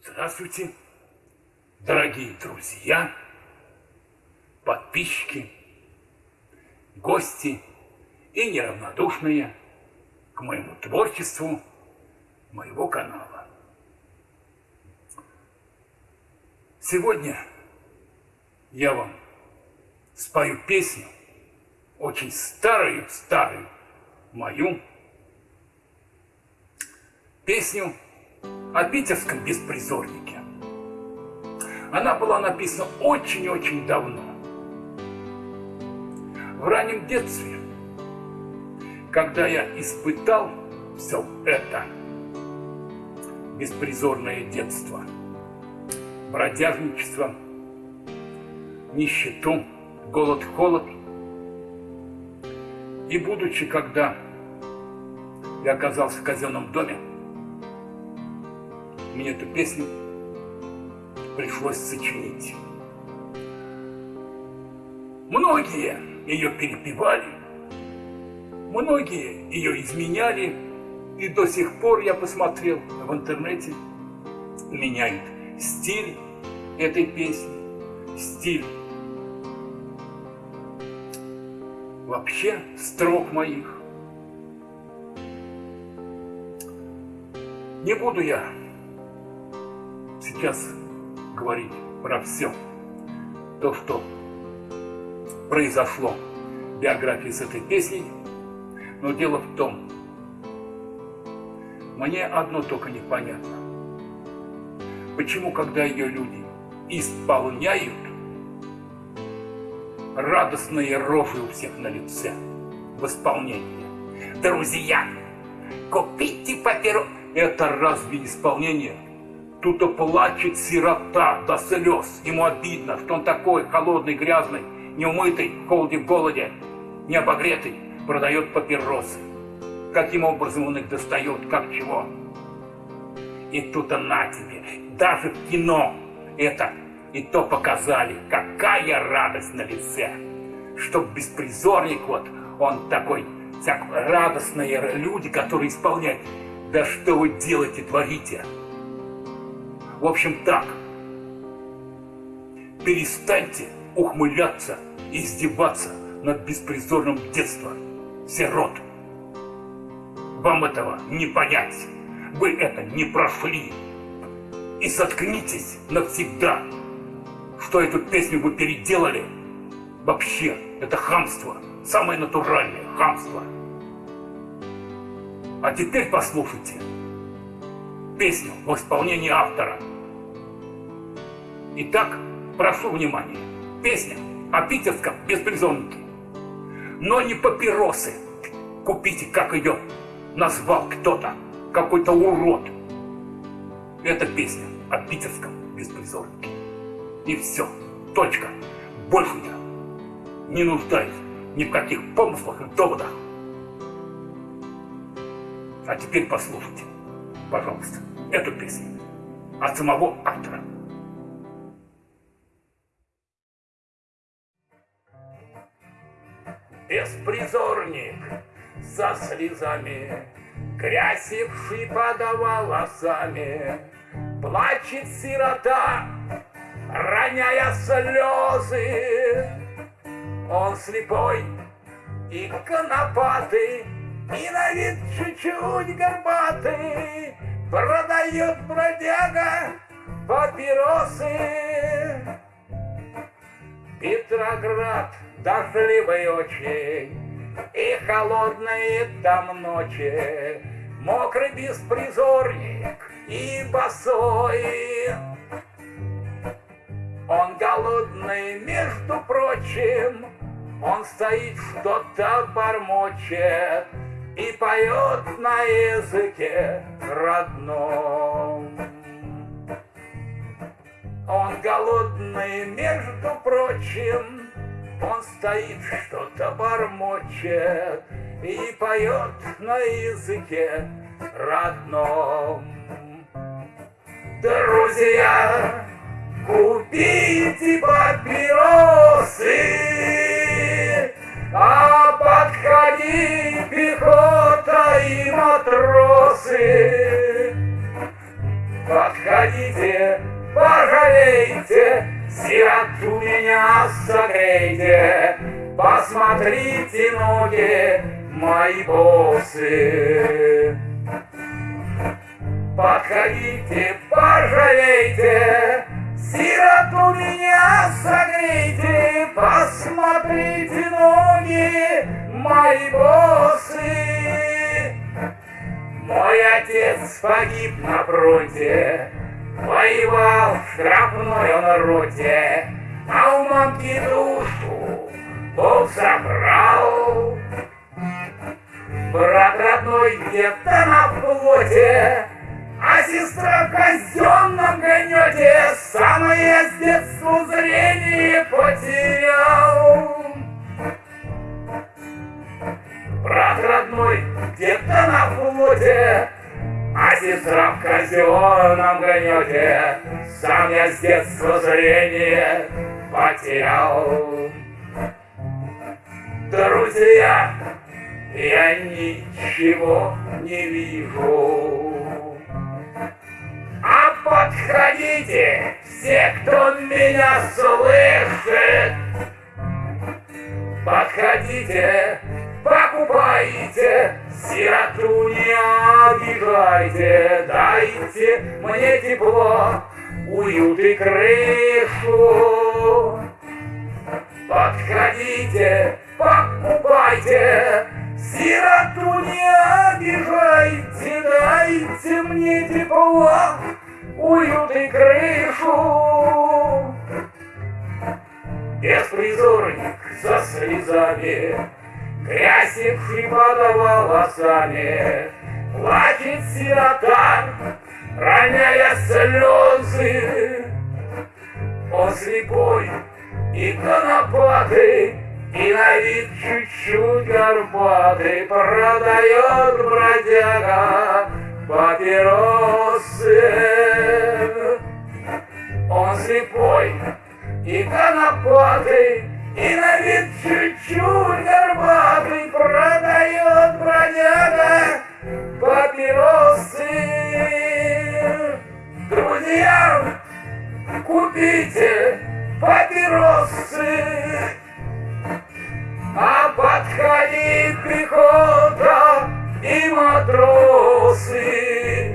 Здравствуйте, дорогие друзья, подписчики, гости и неравнодушные к моему творчеству моего канала. Сегодня я вам спою песню, очень старую-старую мою, песню о питерском беспризорнике. Она была написана очень-очень давно. В раннем детстве, когда я испытал все это беспризорное детство, бродяжничество, нищету, голод-холод, и будучи, когда я оказался в казенном доме, мне эту песню пришлось сочинить. Многие ее перепевали, многие ее изменяли, и до сих пор я посмотрел в интернете, меняют стиль этой песни, стиль вообще строк моих. Не буду я сейчас говорить про все то, что произошло в биографии с этой песней, но дело в том, мне одно только непонятно. Почему, когда ее люди исполняют, радостные рожи у всех на лице в исполнении. Друзья, купите папирос. Это разве исполнение? Тут плачет сирота до слез. Ему обидно, что он такой холодный, грязный, неумытый, в холоде, в голоде, не обогретый, продает папиросы. Каким образом он их достает, как чего? И тут на тебе. Даже в кино это и то показали. Какая радость на лице. Чтоб беспризорник вот, он такой, всяк радостные люди, которые исполняют. Да что вы делаете, творите? В общем, так. Перестаньте ухмыляться и издеваться над беспризорным детством сирот. Вам этого не понять. Вы это не прошли. И соткнитесь навсегда, что эту песню вы переделали. Вообще, это хамство. Самое натуральное хамство. А теперь послушайте песню в исполнении автора. Итак, прошу внимания. Песня о питерском беспризорнике. Но не папиросы. Купите, как ее назвал кто-то, какой-то урод. Это песня о питерском беспризорнике. И все. Точка. Больше я не нуждаюсь ни в каких помыслах и доводах. А теперь послушайте, пожалуйста, эту песню от самого автора. беспризорник со слезами, Крясивший под волосами, Плачет сирота, роняя слезы. Он слепой и конопатый, И на вид чуть-чуть горбатый, Продает бродяга папиросы. Петроград — дождливый очень, И холодные там ночи, Мокрый беспризорник и босой. Он голодный, между прочим, Он стоит, что-то бормочет И поет на языке родном. Он голодный, между прочим, он стоит, что-то бормочет И поет на языке родном. Друзья, купите папиросы, а ноги, пехота и матросы. Подходите, пожалейте, сироту меня согрейте, посмотрите ноги мои босы. Подходите, пожалейте, Сироту меня согрейте, посмотрите ноги мои босы. Мой отец погиб на фронте, воевал в штрафной он роте, а у мамки душу Бог забрал. Брат родной где-то на флоте, а сестра казенном гонете, Самое с детства зрение потерял. Брат родной где-то на флоте, А сестра в казенном гонете, Сам я с детства зрение потерял. Друзья, я ничего не вижу. Подходите, все, кто меня слышит. Подходите, покупайте, сироту не обижайте, дайте мне тепло, уют и крышу. Подходите, покупайте, сироту не обижайте, дайте мне тепло, уют и крышу. Беспризорник со слезами, грязь под волосами, плачет сирота, роняя слезы. Он слепой и конопатый, и на вид чуть-чуть горбатый, продает бродяга папиросы. Он слепой и конопатый, и на вид чуть-чуть горбатый, продает бродяга папиросы. Друзья, купите папиросы, а подходит пехота и матросы.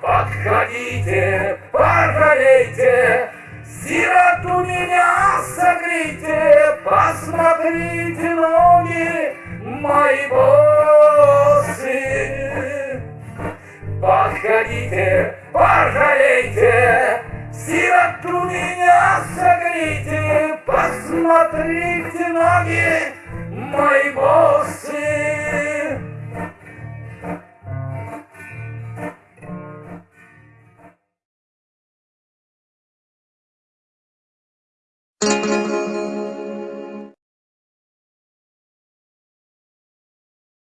Подходите, пожалейте, сироту меня согрейте, посмотрите ноги мои босы. Подходите, пожалейте, сироту меня согрейте, посмотрите ноги мои босы.